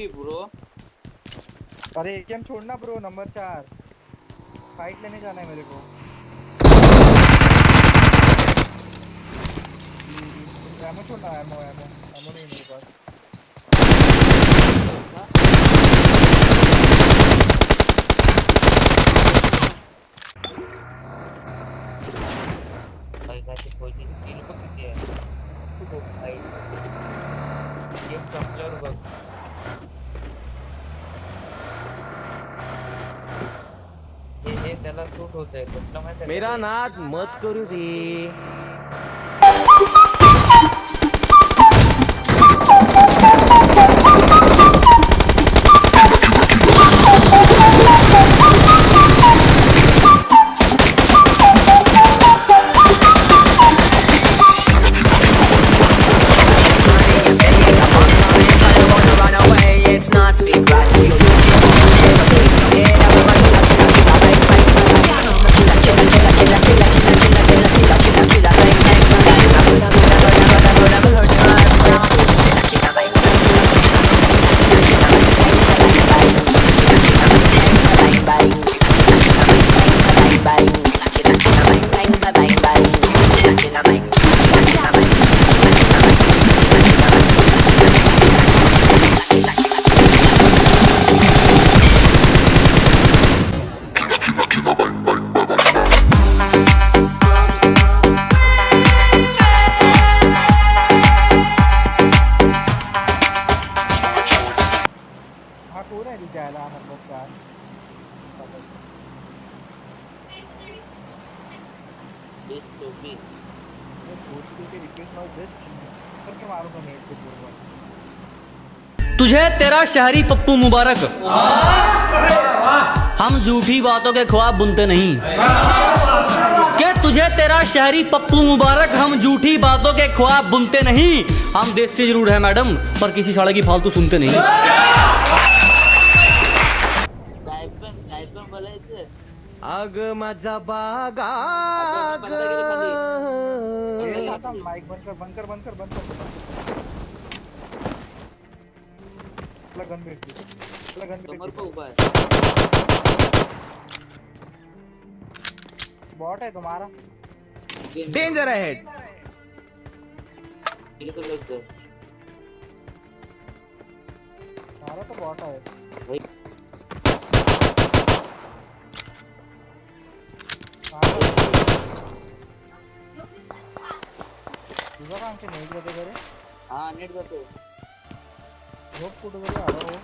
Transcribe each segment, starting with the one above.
OP bro. अरे AKM छोड़ना bro number चार। फाइट लेने जाना है मेरे को। एमो छोड़ना एमो एमो एमो नहीं मेरे पास। कोई किल को किती आहे तू भाई गेम संपल्यावर बघ हे त्याला सूट होतंय कुठलं माहिती मेरा नाद मत करू रे तेरा शहरी पप्पू मुबारक। हम झूठी बातों के ख्वाब बुनते नहीं। के तुझे तेरा शहरी पप्पू मुबारक, हम झूठी बातों के ख्वाब बुनते नहीं। हम देश से ज़रूर है, मैडम, पर किसी साले की फालतू सुनते नहीं। अग माझा बागा तुला गन भेटली तुला गन समोर भेटली पण उभा आहे बॉट है तुम्हारा। डेंजर अहेड किल को लग गए हमारा तो बॉट है। भाई। तुझा काम करे हा। नीट जातो झोप कुठं तरी आलो हो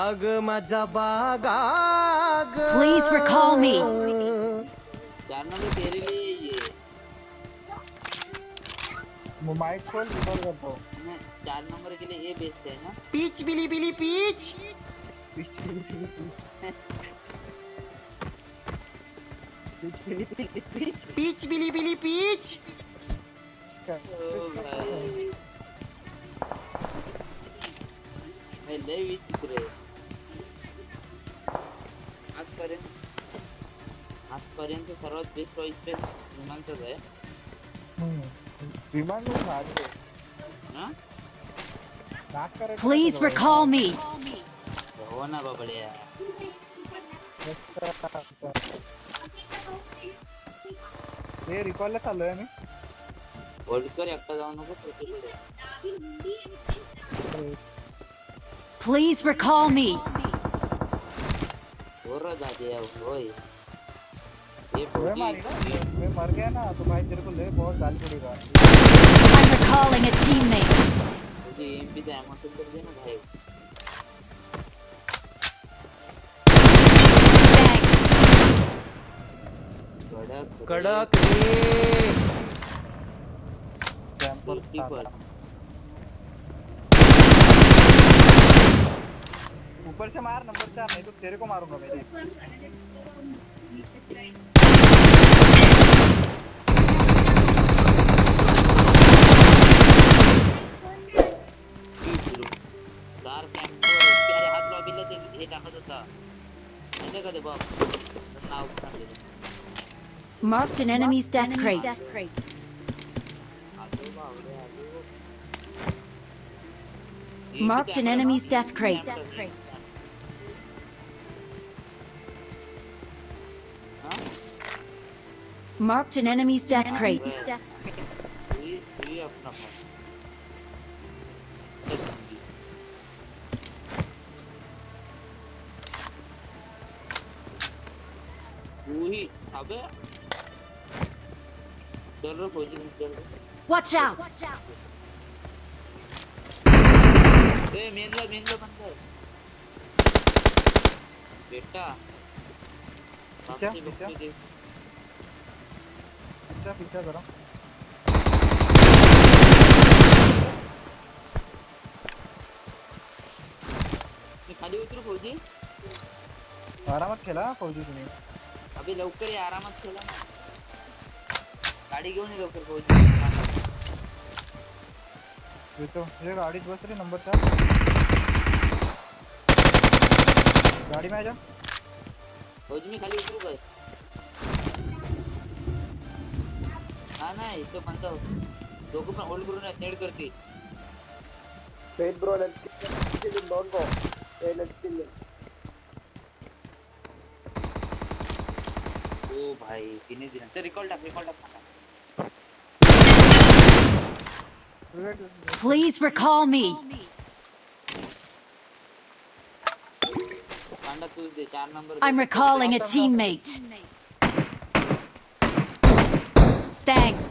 अग माझा बागा Please recall me. चार नंबर तेरे लिए ये मग माइक खोल रिकॉर्ड करतो. मैं चार नंबर के लिए ये बेचते है ना पीच बिली बिली पीच. पीच बिली बिली पीच. ओ भाई मैं लय विचित्र आहे आजपर्यंत आजपर्यंत सर्वात बेस्ट चॉईस पे विमानचंच आहे विमान लोग नाच रहे ना नाक करायचं Please नव्हतं recall me. हो ना बाबड्या हे रिकॉलला चाललोय मी होल्ड कर एकटा जाऊ नको प्रत्येकडे Please recall me. हो र दादी होय ये मैं मारी मैं गया ना तो भाई तेरे को ले बहुत गाली पड़ेगा I'm recalling a teammate. तुझी एमपी चा अमाउंट कर दे ना भाई। कडक ऊपर से मार नंबर चार नहीं तो तेरे को मारूँगा मेरे चार कॅम्प अरे हात लॉबीला ते हे टाकत होता. माहिती का ते बघ नाव सांगितलं Marked an enemy's, death, crate. Marked an enemy's death crate. Marked an enemy's death crate. Death crate. Death crate. चल फौजी चल Watch out! ए मेन ला मेन ला बंद बेटा पीछे, सामने पीछे। बच्चे देख पीछा करो खाली उतरू फौजी। आरामात हा फौजी तुम्ही अबे लवकर ये आरामात ना गाडी घेऊन ये लवकर फौजी येतो तुझ्या गाडीत बस रे नंबर चार गाडी माझ्या फौजी मी खाली उतरू काय हा। नाही इथं बंद दोघं पण होल्ड करून नेड करते bro, let's kill him. Kill him, don't go. Hey, let's ओ भाई तिने दिला तर रिकॉल टाक रिकॉल टाक Please recall me. I'm recalling a teammate. Thanks.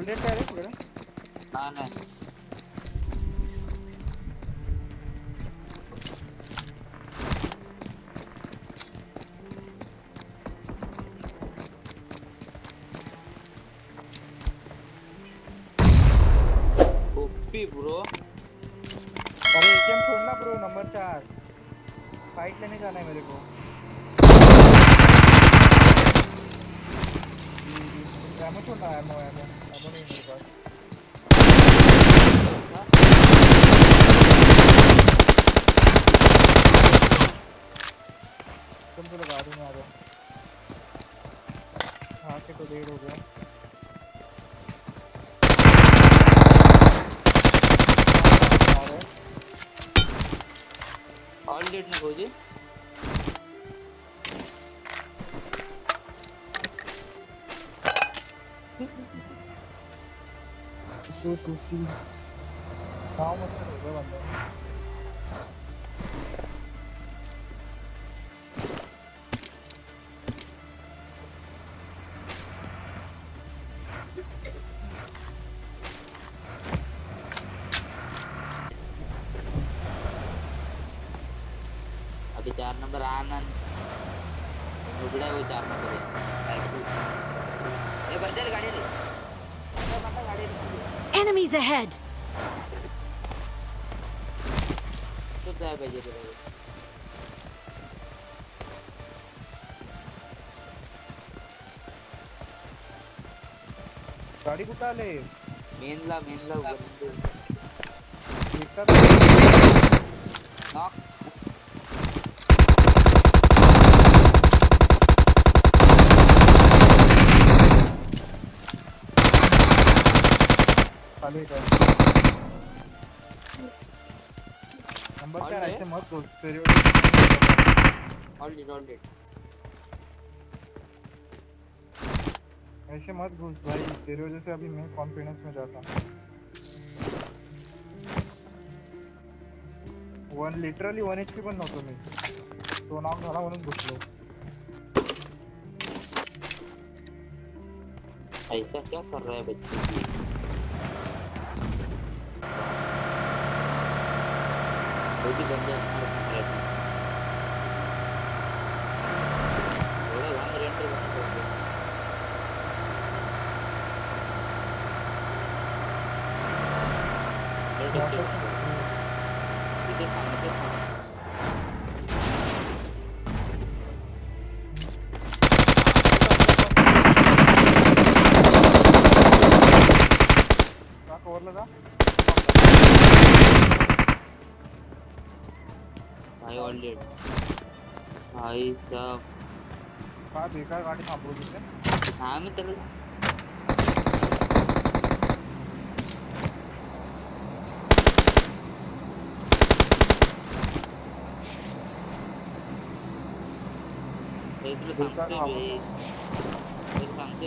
Already काय रे तुझ्याकडे हा नाही ओपी ब्रो अरे एटीएम छोड़ना ब्रो नंबर चार फाइट लेने जाना है मेरे को एमो छोड़ना एमो एमो एमो नहीं मेरे पास तुम तो लगा दूँ आ जाओ हाँ के तो देर हो गया आ रहे हैं। ऑल डेट ना फौजी टू टू थ्री हाँ मतलब हो गया बंदा अभी Enemies ahead. तो काय पाहिजे तुला गाडी कुठं आले मेनला मेनला उघड एकटाच नॉक खाली नंबर चार. ऐसे मत बोल तेरे ऑल ऑल ऐसे मत घुस भाई तेरे वजह से अभी मैं कॉन्फिडेंस में जाता हूँ। One literally one H P पण नव्हतो मी। तो नाव झाला म्हणून घुसलो ऐसा क्या कर रहा है बच्चे? वो भी बंदे थोड़ा भाई रेंटर बंद कर दो रेंटर भाई भाई साहब। काय बेकार गाडी थांबवली तिथे हा मी तर हे.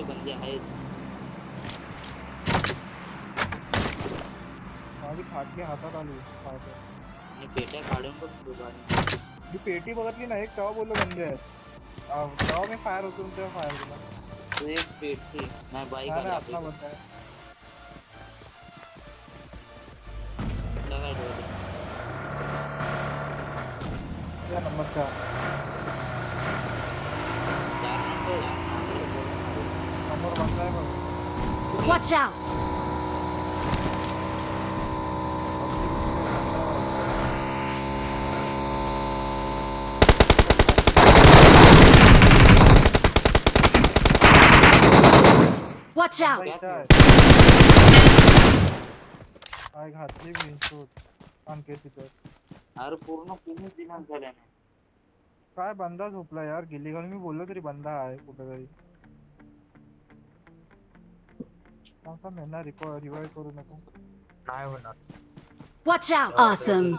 बंदे माझी खाटली हातात आली काय ते. ठेवतो आणि मी पेटी बघितली नाही तेव्हा बोललो बंदे? आहेत तेव्हा मी फायर होतो तेव्हा फायर केला तो एक पेटची नाही बाईक आली आपला आपली. बंद आहे तुला काय ठेवलं? या नंबर चार चार नंबर नंबर बंद आहे बघ Watch out! Watch out! इथं आहे काय घातली मी शोध आणखी तिथं अरे पूर्ण पूर्ण दिनांक झाल्या ना. काय बंदा झोपला यार? गिल्ली घालून मी बोललो तरी बंदा आहे कुठेतरी. सांगता नाही ना? रिकॉ रिवाईव्ह करू नको. नाही होणार. Watch out! Awesome!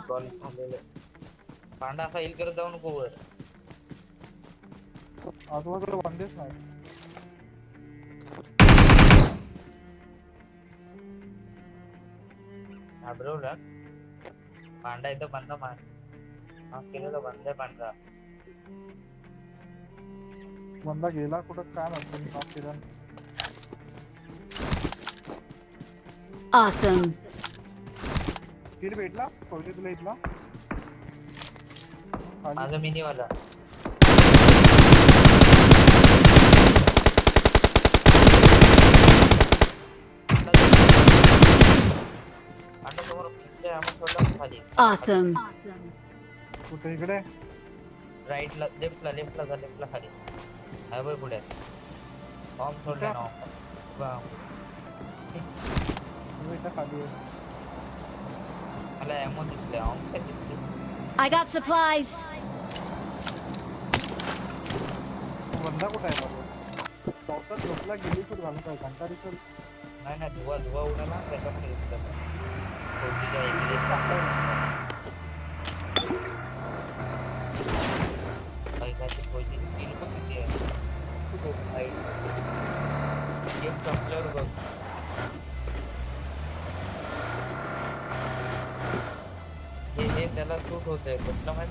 पांडा फाईल करत जाऊ नको वर. आजूबाजूला बंदेच नाही. घाबरवलं पांडा इथं बंद मार हा केलं तर बंद आहे पांढरा बंदा गेला कुठं काय माहिती मी नॉक केला Awesome! किल भेटला फौजी तुला इथला खाली माझा मिनीवाला पांडा खाली Awesome! कुठे इकडे? राईटला लेफ्टला लेफ्टला जा लेफ्टला खाली. हाय बाय पुढे. बॉम्ब सोडले ना. बॉम्ब. खाली आहे मला एमो दिसले ऑम दिसले I got supplies! तो बंदा कुठे आहे बाबा? चौथा झोपला गेली तर घालून काय? घंटा दिसल नाही नाही धुवा धुवा उडाला त्याच्यामध्ये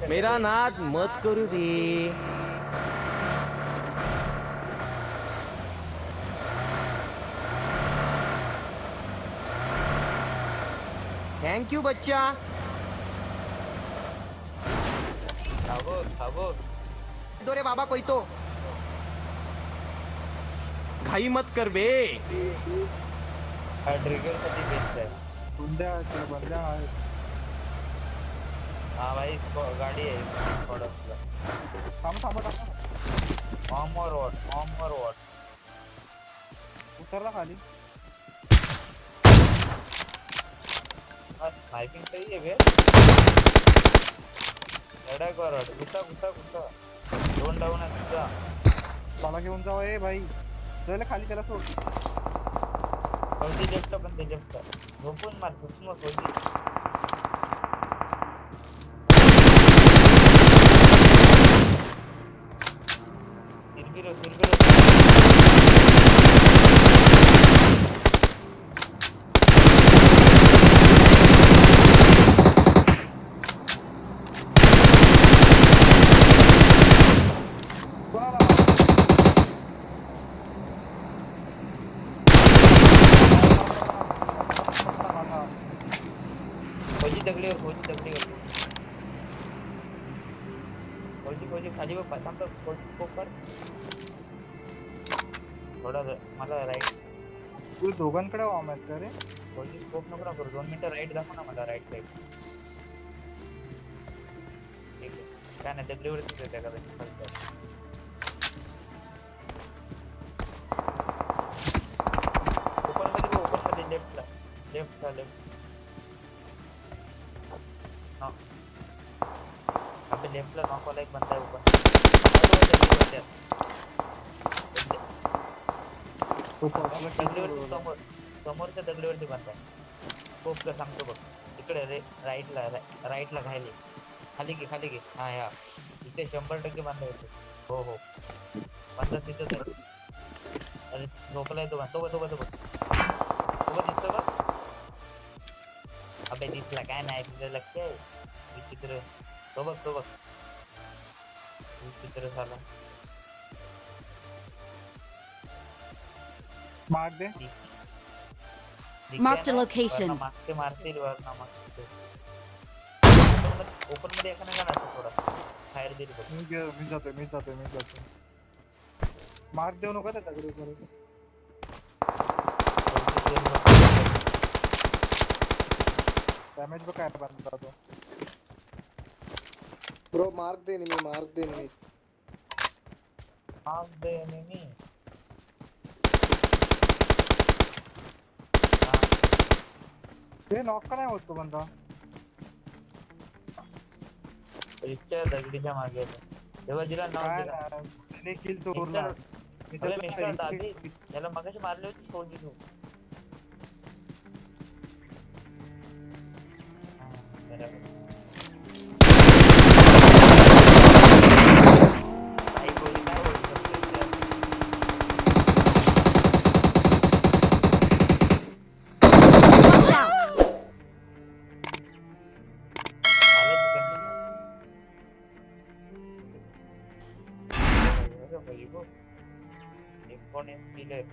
मेरा? नाद मत करू दे थँक यू बच्चा। दो रे बाबा कोई तो। घाई मत कर बे। हा बंद्या भाई गाडी है थोडं और वॉट और वॉट खाली। स्नायपिंग सही आहे बे. एवढा करत गुता गुता गुता दोन डाऊन आहे तुझा. मला घेऊन जावा ए भाई. जायला खाली त्याला सोड. फौजी लेफ्ट पण ते लेफ्ट झोपून मार झोपून मार फौजी. तिरबिरो तिरबिरो फौजी दगडीवर फौजी दगडीवर फौजी फौजी खाली बघ थांब थांब, फौजी स्कोप कर थोडा मला राईट तू दोघांकडे वाम आहेत का रे फौजी स्कोप नको ना करू दोन मिनिटं राईट दाखव ना मला राईट साईड काय नाही दगडीवरतीच येते का आपल्या लेफ्टला नॉकवाला एक बंदा दगडीवरती समोर समोरच्या दगडीवरती बंदा आहे खूप का सांगतो बघ इकडे रे राईटला राईटला खाली। खाली घे खाली घे हा या इथे शंभर टक्के बंदा येतो हो हो। बंदा तिथंच अरे झोपलाय तो तो बघ तो बघ तो बघ तो बघ दिसतो बघ अबे दिसला काय नाही तुझं लक्ष आहे विचित्र तो बघ तो बघ विचित्र झाला मार दे Marked a location. मागचे मारतील वरना मागचे ओपन मध्ये एका नाही जाणार थोडा बाहेर दिली बघ मी गे- मी जातोय मी जातोय मी जातोय मार्क देऊ नका त्या दगडी परत डॅमेज बघ काय बनता तो ब्रो मार्क दे मी मार्क दे मी माग दे नेहमी ते नॉक का नाही होत तो बंदा रिक्षा दगडीच्या मागे येतो. तेव्हा दिला नाव काय दिला नाही, त्याने किल चोरला मिस्टर अरे मिस्टर अरे